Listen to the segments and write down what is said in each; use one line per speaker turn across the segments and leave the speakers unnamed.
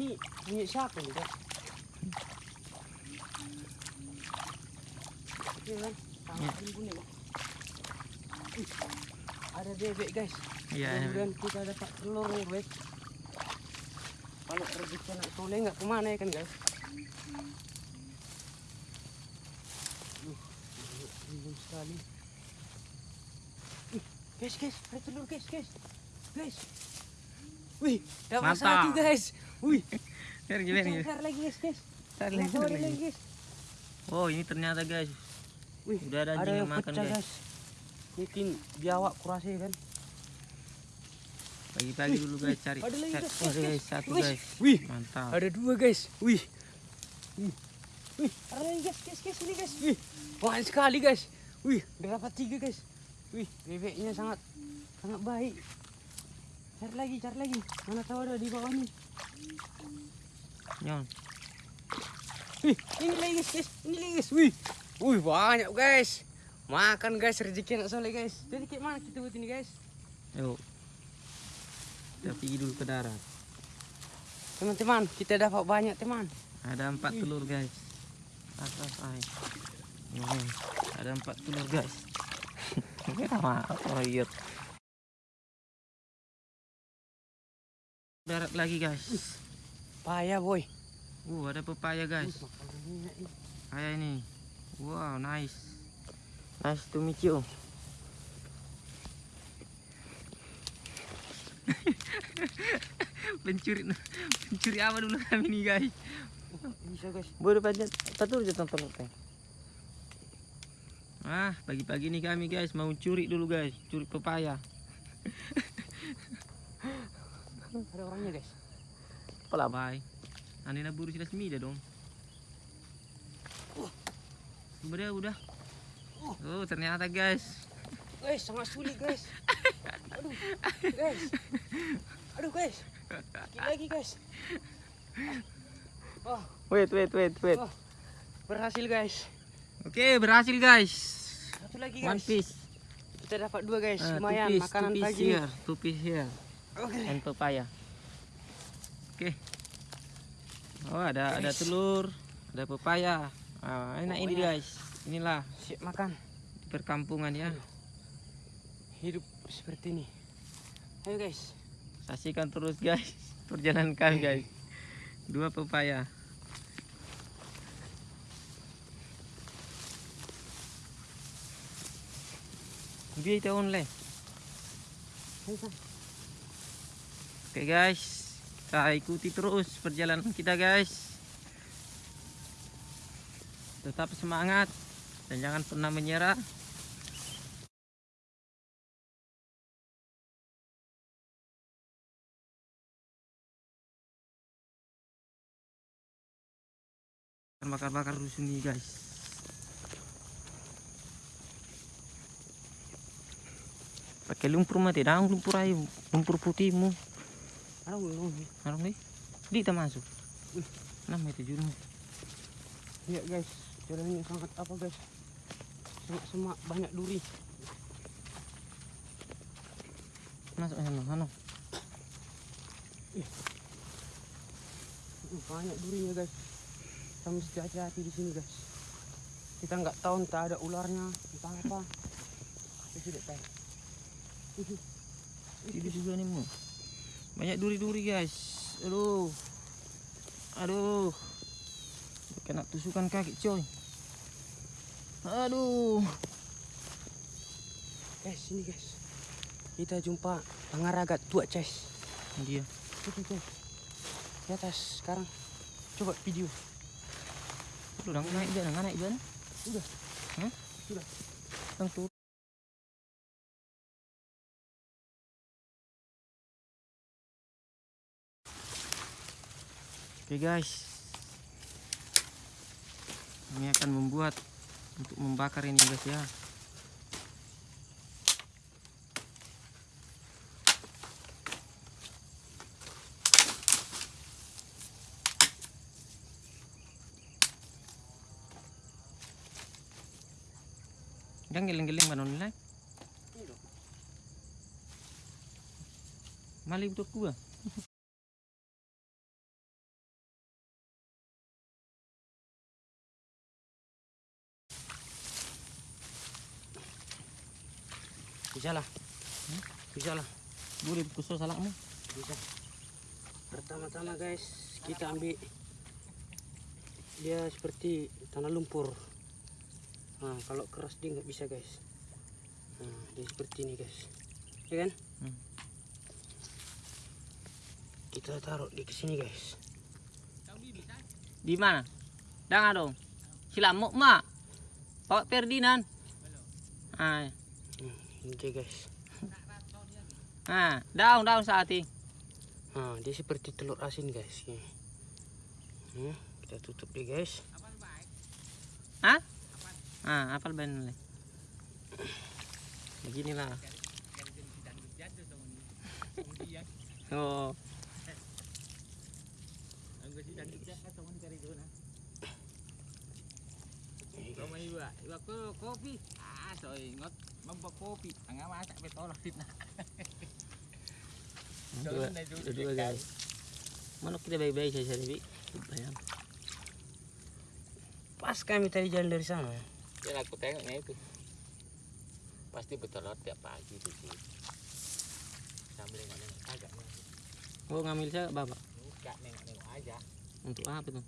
Ini punya siapa nih? Oke kan?
Ya.
Tangan punya. Ih, Ada bebek guys.
Iya.
Mudah-mudahan kita dapat telur nih guys. Kalau rezeki anak soleh nggak ke mana ya kan guys? Bingung sekali. Ih, guys, guys, ada telur guys, guys, guys. Wih, dapat satu guys. Wih,
Biar gimana
cari
guys?
cari lagi guys, guys.
Lagi,
lagi
lagi.
guys.
Oh ini ternyata guys.
Wih,
Udah ada anjing yang makan,
pecah,
guys.
Mungkin biawak kurasa ya kan.
Pagi-pagi dulu guys cari.
ada lagi, guys,
Oh, ada
guys,
guys satu
Wih,
guys.
Wih,
Mantap.
Ada dua guys. Wih. Wih. Wih, ada lagi guys, guys, guys, ini guys. Wih, banyak sekali guys. Wih, dapat tiga guys. Wih, bebeknya sangat sangat baik. Cari lagi, cari lagi. Mana tahu ada di bawah nih.
Nyon.
Wih, ini lagi guys. Ini lagi guys. Wih. Wih, banyak guys. Makan guys, rezeki anak soleh guys. Jadi kayak mana kita buat ini guys?
Yuk. Kita pergi dulu ke darat.
Teman-teman, kita dapat banyak teman.
Ada empat
Wih.
telur guys. Atas air. Ini, ada empat telur guys. Kita mah royot. Darat lagi guys.
Payah boy.
Uh, ada pepaya guys.
Enak ini.
Ini. Wow, nice. Nice to meet you. pencuri pencuri apa dulu kami nih guys
Bisa guys.
boleh panjat tatur aja tonton ah pagi-pagi nih kami guys mau curi dulu guys curi pepaya
Ada orangnya guys.
Pala bay ane na buru sila semida dong udah udah oh ternyata guys
Guys, sangat sulit guys. Aduh, guys. Aduh guys. Sekali lagi guys. Oh,
wait wait wait wait
oh. Berhasil guys.
oke berhasil guys
Satu lagi
one
guys.
piece
Kita dapat dua guys.
Ah,
Lumayan
two piece,
makanan
two piece
pagi.
here two piece here
Oke.
and papaya. Oke. Oh, ada ada telur, ada pepaya. Ah, enak ini guys. Inilah
Siap makan.
perkampungan ya.
Hidup seperti ini. Ayo guys.
Saksikan terus guys perjalanan kami guys. Dua pepaya. Biar kita online.
San.
Oke guys, kita ikuti terus perjalanan kita guys. Tetap semangat dan jangan pernah menyerah. Bakar-bakar dulu sini guys. Pakai lumpur mati, dang lumpur ayo, lumpur putihmu.
Aduh, belum.
Harus nih. Di kita masuk. Enam itu juru.
Lihat guys, jalannya sangat apa guys? Semak-semak banyak duri.
Masuk sana, sana.
Uh, banyak durinya guys. Kita mesti hati-hati di sini guys. Kita nggak tahu entah ada ularnya, entah apa. Kita tidak tahu.
Ini juga nih mu. Banyak duri-duri guys. Aduh. Aduh. Kena tusukan kaki coy. Aduh.
Guys, sini guys. Kita jumpa pangaragat tua guys.
Ini dia.
Itu guys. Di atas sekarang. Coba video.
Udah naik dia, naik dia.
Udah.
Hah?
Sudah.
Langsung. Oke guys. Ini akan membuat untuk membakar ini guys ya. Jangan geleng-geleng mana nilai.
Ini dong.
Mali untuk gua.
Bisa lah. Bisa lah.
Boleh kusuk salakmu.
Bisa. Pertama-tama guys, kita ambil dia seperti tanah lumpur. Nah, kalau keras dia nggak bisa guys. Nah, dia seperti ini guys. Ya kan?
Hmm.
Kita taruh di sini guys.
Di mana? Jangan dong. Silamuk mak. Bawa Ferdinand. Ah,
Ini dia guys.
ah, daun daun saat ini.
Nah, dia seperti telur asin guys. Ini. Hmm, kita tutup dia guys.
Hah? Ah, apal ben le. Beginilah. Oh,
kopi. Ah, mampak kopi. Ang masak betol fitnah.
dua, dua, guys. Mana kita baik-baik saja Bi. Bayang.
Pas kami tadi jalan dari sana.
Ya aku tengoknya itu. Pasti bertelur tiap pagi tuh sih. Sambil nengok-nengok aja.
Oh, ngambil saya bapak.
Enggak nengok-nengok aja.
Untuk apa tuh?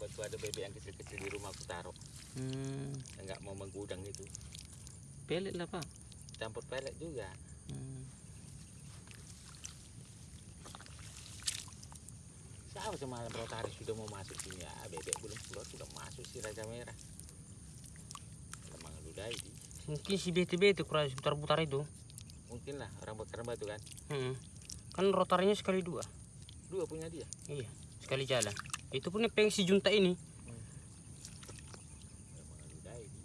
Bantu ada bebek yang kecil-kecil di rumah aku taruh.
Hmm,
Enggak mau menggudang itu.
Pelet lah pak.
Campur pelet juga.
Hmm.
Siapa semalam rotari sudah mau masuk sini ya? Bebek belum keluar sudah masuk si Raja Merah. Lemang ludai di.
Mungkin si BTB itu kurang putar-putar itu.
Mungkin lah orang bakar batu kan.
Hmm. Kan rotarinya sekali dua.
Dua punya dia.
Iya, sekali jalan. Itu pun yang si junta ini.
Lemang ludai di.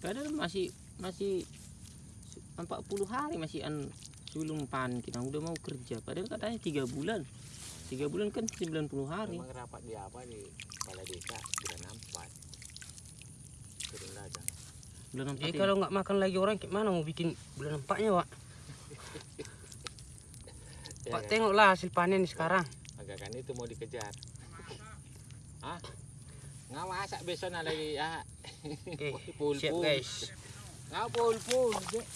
Padahal masih masih 40 hari masih an sebelum pan kita udah mau kerja. Padahal katanya tiga bulan. Tiga bulan kan 90 hari.
Memang rapat di apa di kepala desa bulan empat. Turun ladang.
Bulan empat
Jadi
ini.
kalau nggak makan lagi orang gimana mau bikin bulan empatnya, Pak?
Ya
Pak
kan?
tengoklah hasil panen sekarang.
Agak kan itu mau dikejar. Hah? Nggak masak besok lagi ya.
Oke,
Pul
siap
pul.
guys.
Nggak pul pul. Dek.